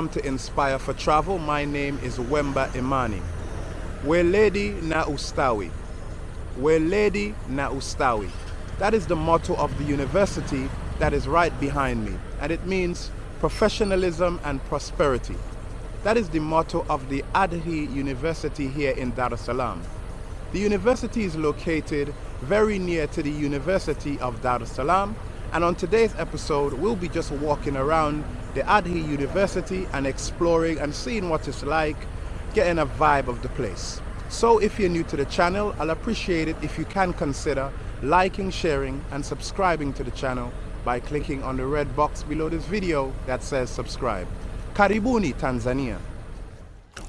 Welcome to Inspire for Travel. My name is Wemba Imani. Weledi na ustawi. Weledi na ustawi. That is the motto of the university that is right behind me, and it means professionalism and prosperity. That is the motto of the Ardhi University here in Dar es Salaam. The university is located very near to the University of Dar es Salaam, and on today's episode, we'll be just walking around the Ardhi University and exploring and seeing what it's like, getting a vibe of the place. So if you're new to the channel, I'll appreciate it if you can consider liking, sharing and subscribing to the channel by clicking on the red box below this video that says subscribe. Karibuni Tanzania.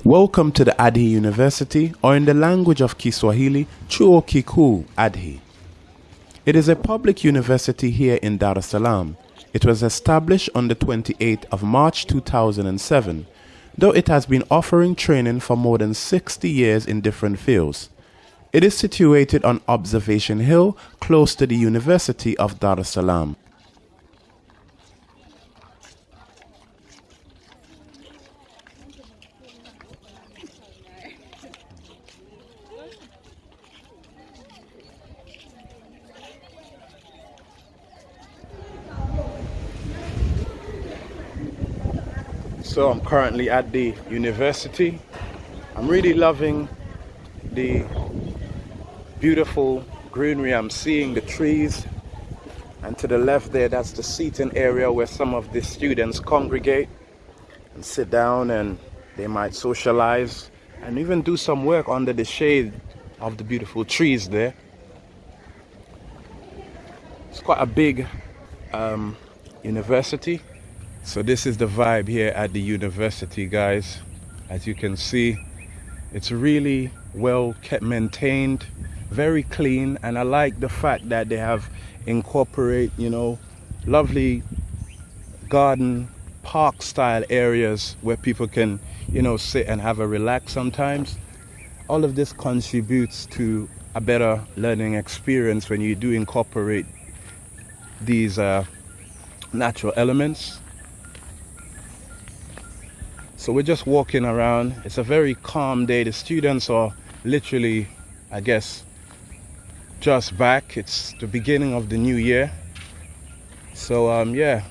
Welcome to the Ardhi University or in the language of Kiswahili, Chuo Kikuu Adhi. It is a public university here in Dar es Salaam. It was established on the 28th of March 2007, though it has been offering training for more than 60 years in different fields. It is situated on Observation Hill, close to the University of Dar es Salaam. So I'm currently at the university. I'm really loving the beautiful greenery I'm seeing, the trees. And to the left there, that's the seating area where some of the students congregate and sit down and they might socialize and even do some work under the shade of the beautiful trees there. It's quite a big um, university so this is the vibe here at the university guys. As you can see it's really well kept maintained very clean and I like the fact that they have incorporate you know lovely garden park style areas where people can you know sit and have a relax sometimes. All of this contributes to a better learning experience when you do incorporate these uh, natural elements so we're just walking around. It's a very calm day. The students are literally, I guess, just back. It's the beginning of the new year. So um, yeah,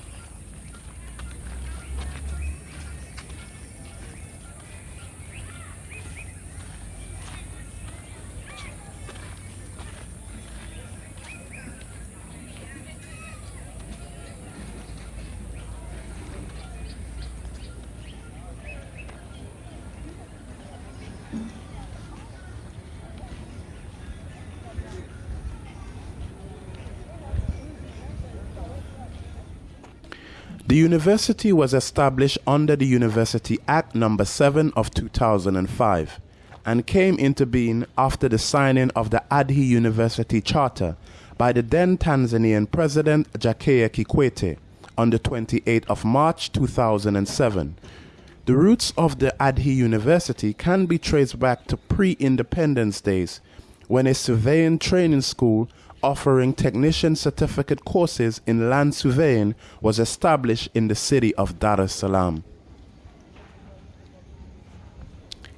The university was established under the University Act Number 7 of 2005 and came into being after the signing of the Ardhi University Charter by the then Tanzanian President Jakaya Kikwete on the 28th of March 2007. The roots of the Ardhi University can be traced back to pre-independence days when a surveying training school offering technician certificate courses in land surveying was established in the city of Dar es Salaam.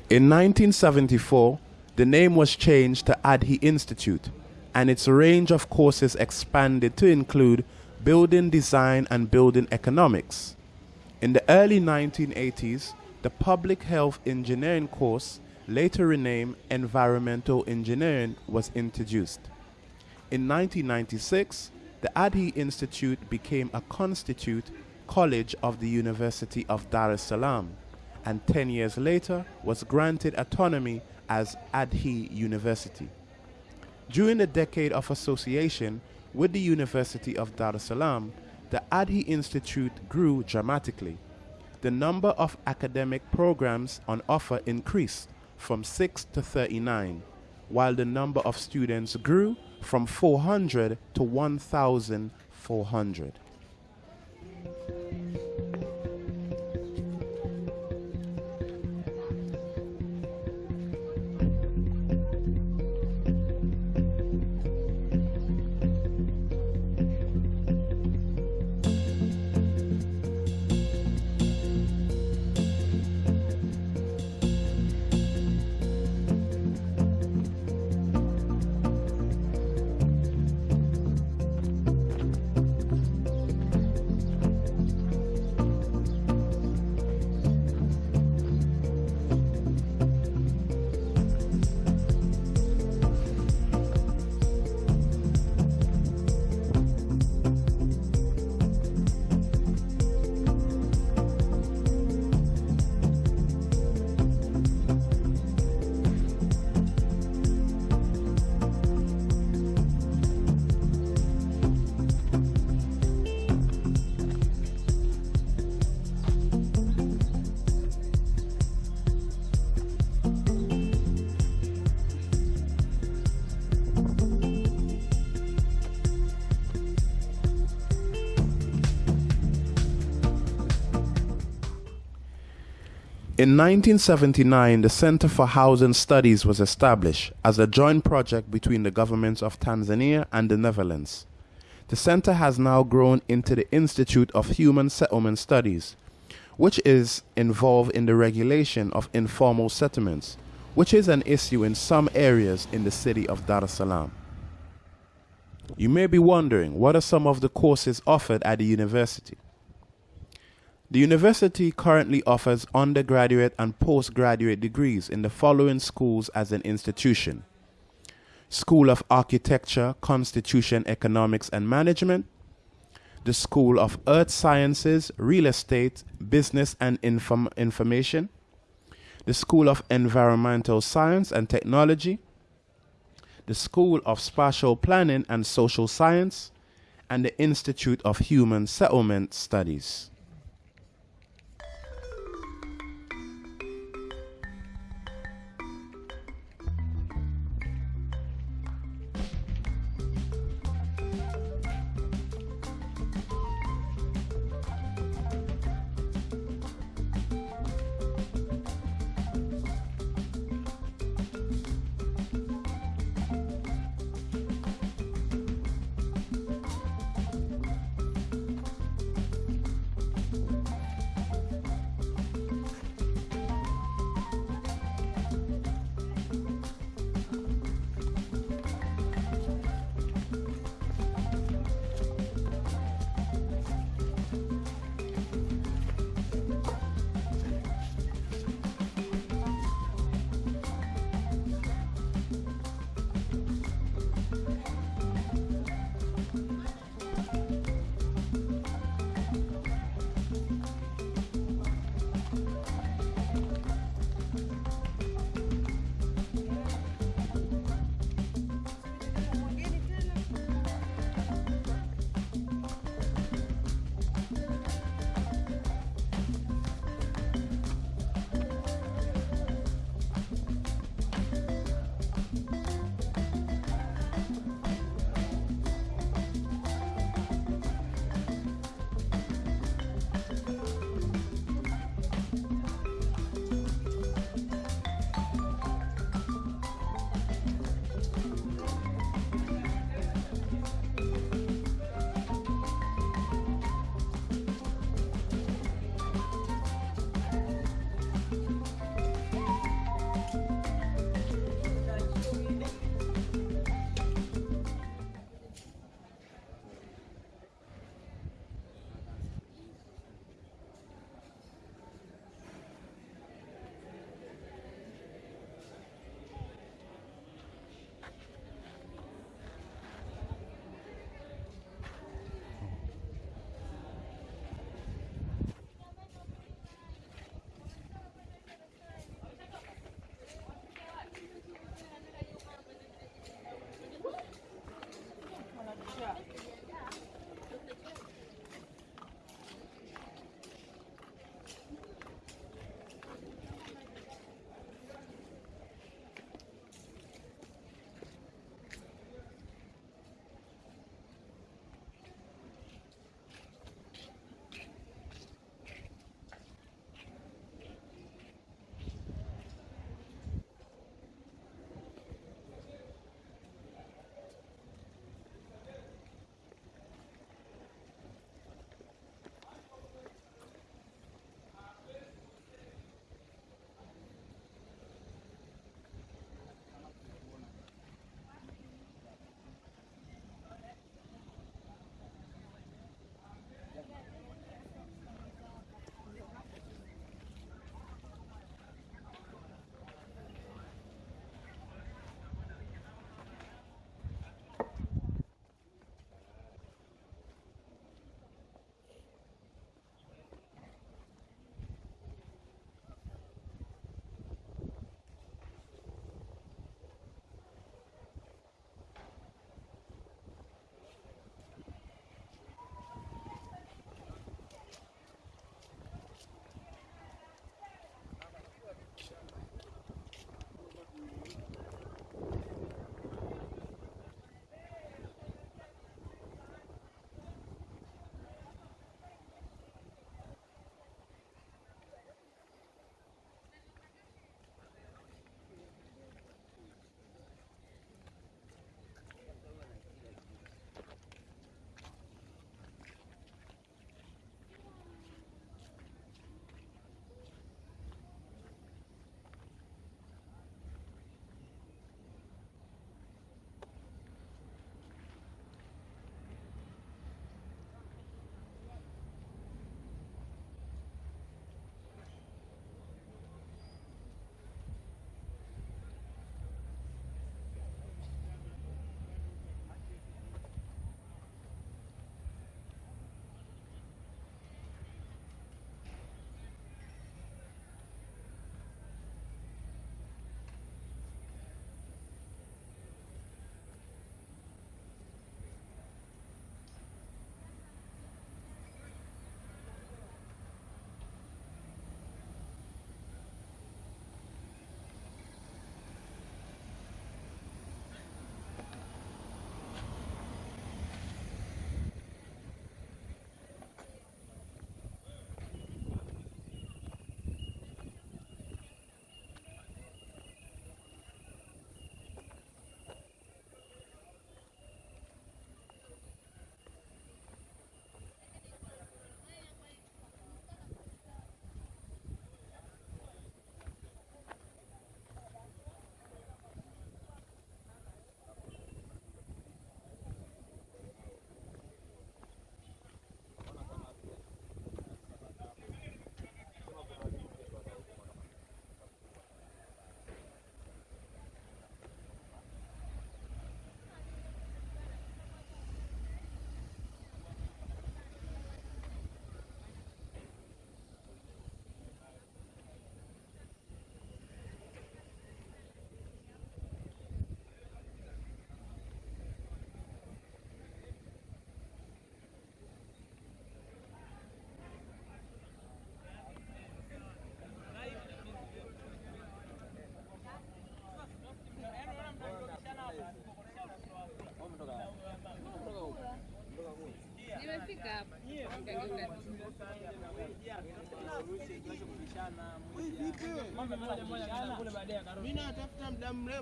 In 1974, the name was changed to Ardhi Institute and its range of courses expanded to include building design and building economics. In the early 1980s, the public health engineering course, later renamed environmental engineering, was introduced. In 1996, the Ardhi Institute became a constitute college of the University of Dar es Salaam and 10 years later was granted autonomy as Ardhi University. During the decade of association with the University of Dar es Salaam, the Ardhi Institute grew dramatically. The number of academic programs on offer increased from 6 to 39, while the number of students grew from 400 to 1,400. In 1979, the Center for Housing Studies was established as a joint project between the governments of Tanzania and the Netherlands. The center has now grown into the Institute of Human Settlement Studies, which is involved in the regulation of informal settlements, which is an issue in some areas in the city of Dar es Salaam. You may be wondering what are some of the courses offered at the university? The university currently offers undergraduate and postgraduate degrees in the following schools as an institution. School of Architecture, Construction, Economics and Management, the School of Earth Sciences, Real Estate, Business and Inform- Information, the School of Environmental Science and Technology, the School of Spatial Planning and Social Science, and the Institute of Human Settlement Studies.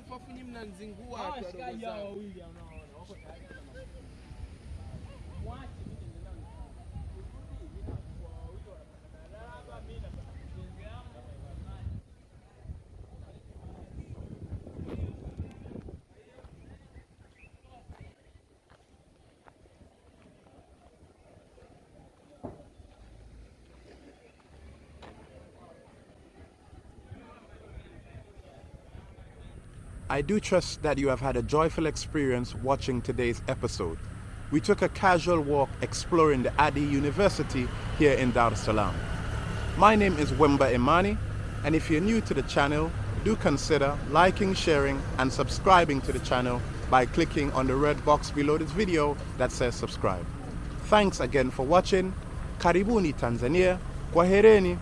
Mrefu afu nyinyi mnanizingua wadogo zangu. I do trust that you have had a joyful experience watching today's episode. We took a casual walk exploring the Ardhi University here in Dar es Salaam. My name is Wemba Imani, and if you're new to the channel, do consider liking, sharing, and subscribing to the channel by clicking on the red box below this video that says subscribe. Thanks again for watching. Karibuni Tanzania. Kwahereni.